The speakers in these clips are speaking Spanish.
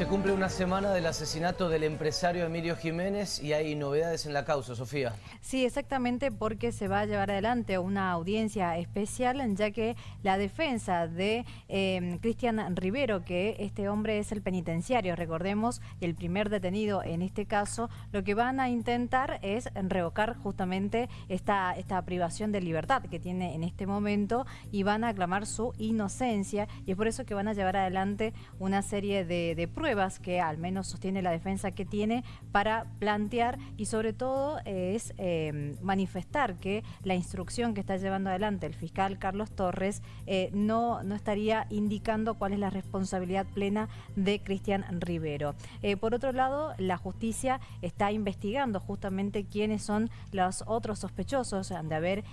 Se cumple una semana del asesinato del empresario Emilio Jiménez y hay novedades en la causa, Sofía. Sí, exactamente porque se va a llevar adelante una audiencia especial ya que la defensa de em, Cristian Rivero, que este hombre es el penitenciario, recordemos, el primer detenido en este caso, lo que van a intentar es revocar justamente esta, esta privación de libertad que tiene en este momento y van a aclamar su inocencia y es por eso que van a llevar adelante una serie de pruebas que al menos sostiene la defensa que tiene para plantear y sobre todo es eh, manifestar que la instrucción que está llevando adelante el fiscal Carlos Torres eh, no, no estaría indicando cuál es la responsabilidad plena de Cristian Rivero. Eh, por otro lado, la justicia está investigando justamente quiénes son los otros sospechosos de haber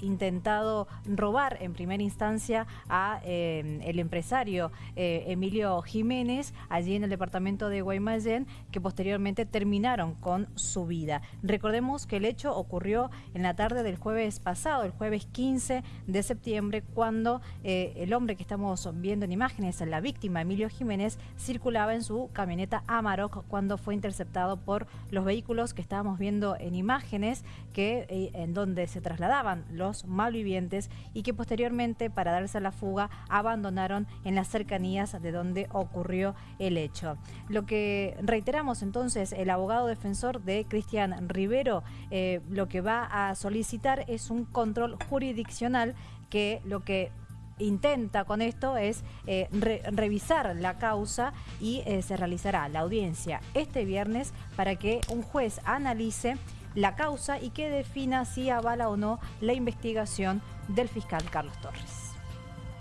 intentado robar en primera instancia a el empresario Emilio Jiménez allí en el departamento de Guaymallén, que posteriormente terminaron con su vida. Recordemos que el hecho ocurrió en la tarde del jueves pasado, el jueves 15 de septiembre, cuando eh, el hombre que estamos viendo en imágenes, la víctima Emilio Jiménez, circulaba en su camioneta Amarok cuando fue interceptado por los vehículos que estábamos viendo en imágenes, que, eh, en donde se trasladaban los malvivientes y que posteriormente, para darse a la fuga, abandonaron en las cercanías de donde ocurrió el hecho. Lo que reiteramos entonces, el abogado defensor de Cristian Rivero, eh, lo que va a solicitar es un control jurisdiccional que lo que intenta con esto es eh, revisar la causa y eh, se realizará la audiencia este viernes para que un juez analice la causa y que defina si avala o no la investigación del fiscal Carlos Torres.